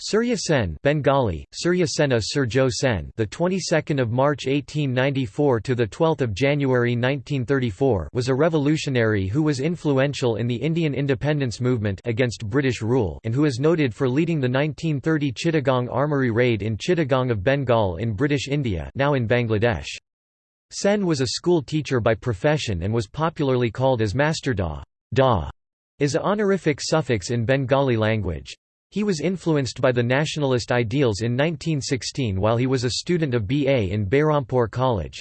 Surya Sen Bengali Surya Sena Surjo Sen the 22nd of March 1894 to the 12th of January 1934 was a revolutionary who was influential in the Indian independence movement against British rule and who is noted for leading the 1930 Chittagong armoury raid in Chittagong of Bengal in British India now in Bangladesh. Sen was a school teacher by profession and was popularly called as Master Da. Da is a honorific suffix in Bengali language he was influenced by the nationalist ideals in 1916 while he was a student of BA in Behrampur College.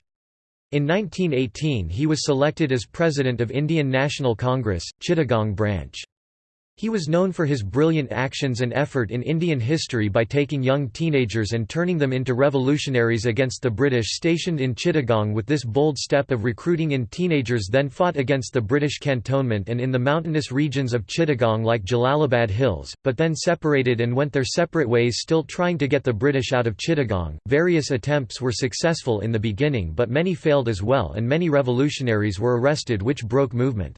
In 1918 he was selected as president of Indian National Congress, Chittagong branch. He was known for his brilliant actions and effort in Indian history by taking young teenagers and turning them into revolutionaries against the British stationed in Chittagong with this bold step of recruiting in teenagers then fought against the British cantonment and in the mountainous regions of Chittagong like Jalalabad Hills, but then separated and went their separate ways still trying to get the British out of Chittagong. Various attempts were successful in the beginning but many failed as well and many revolutionaries were arrested which broke movement.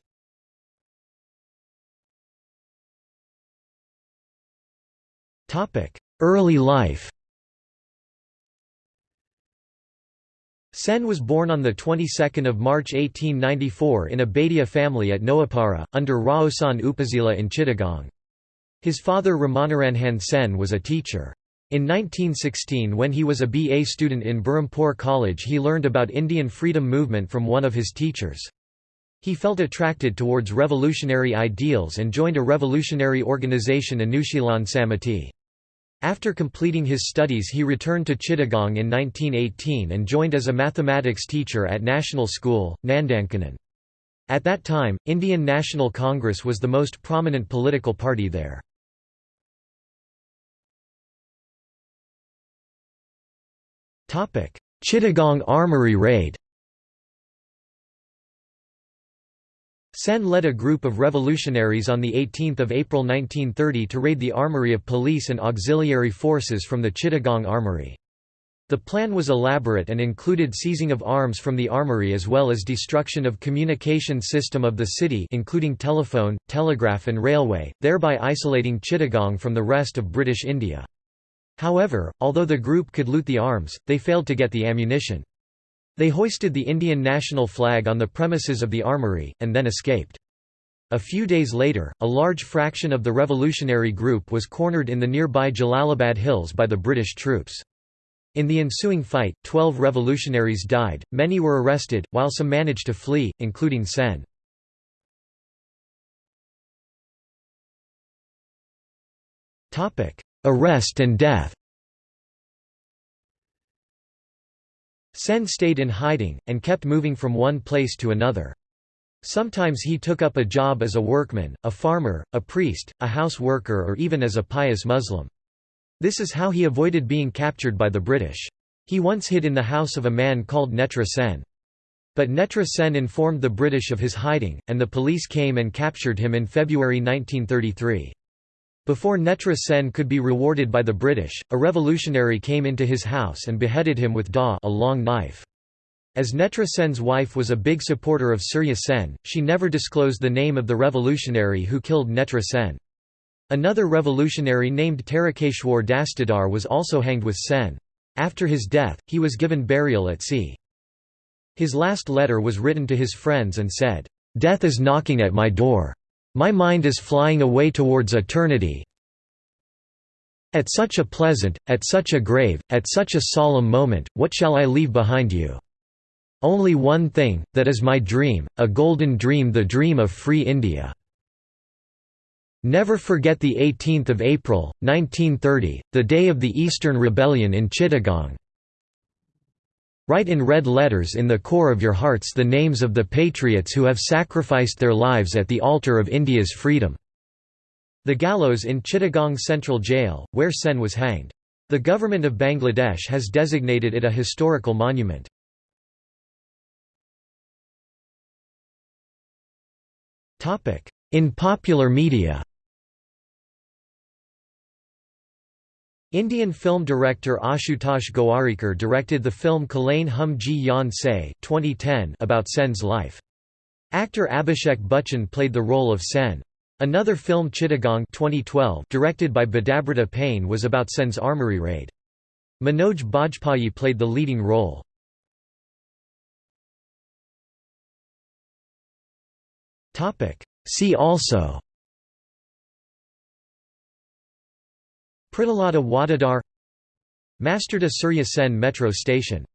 Early life Sen was born on the 22nd of March 1894 in a Bhatia family at Noapara, under Raozan Upazila in Chittagong. His father Ramanaranjan Sen was a teacher. In 1916 when he was a BA student in Berhampur College he learned about Indian freedom movement from one of his teachers. He felt attracted towards revolutionary ideals and joined a revolutionary organisation Anushilan Samiti. After completing his studies he returned to Chittagong in 1918 and joined as a mathematics teacher at National School, Nandankanan. At that time, Indian National Congress was the most prominent political party there. Chittagong Armoury raid Sen led a group of revolutionaries on 18 April 1930 to raid the armory of police and auxiliary forces from the Chittagong Armory. The plan was elaborate and included seizing of arms from the armory as well as destruction of communication system of the city including telephone, telegraph and railway, thereby isolating Chittagong from the rest of British India. However, although the group could loot the arms, they failed to get the ammunition. They hoisted the Indian national flag on the premises of the armory, and then escaped. A few days later, a large fraction of the revolutionary group was cornered in the nearby Jalalabad Hills by the British troops. In the ensuing fight, twelve revolutionaries died, many were arrested, while some managed to flee, including Sen. Arrest and death Sen stayed in hiding, and kept moving from one place to another. Sometimes he took up a job as a workman, a farmer, a priest, a house worker or even as a pious Muslim. This is how he avoided being captured by the British. He once hid in the house of a man called Netra Sen. But Netra Sen informed the British of his hiding, and the police came and captured him in February 1933. Before Netra Sen could be rewarded by the British, a revolutionary came into his house and beheaded him with da a long knife. As Netra Sen's wife was a big supporter of Surya Sen, she never disclosed the name of the revolutionary who killed Netra Sen. Another revolutionary named Tarakeshwar Dastidar was also hanged with Sen. After his death, he was given burial at sea. His last letter was written to his friends and said, "'Death is knocking at my door. My mind is flying away towards eternity. At such a pleasant, at such a grave, at such a solemn moment, what shall I leave behind you? Only one thing, that is my dream, a golden dream the dream of free India. Never forget the 18th of April, 1930, the day of the Eastern Rebellion in Chittagong. Write in red letters in the core of your hearts the names of the patriots who have sacrificed their lives at the altar of India's freedom." The gallows in Chittagong Central Jail, where Sen was hanged. The government of Bangladesh has designated it a historical monument. In popular media Indian film director Ashutosh Gowariker directed the film Khelein Hum Jee Jaan Sey 2010 about Sen's life. Actor Abhishek Bachchan played the role of Sen. Another film Chittagong 2012 directed by Bedabrata Pain was about Sen's armory raid. Manoj Bajpayee played the leading role. See also Pritilata Waddedar Masterda Surya Sen Metro Station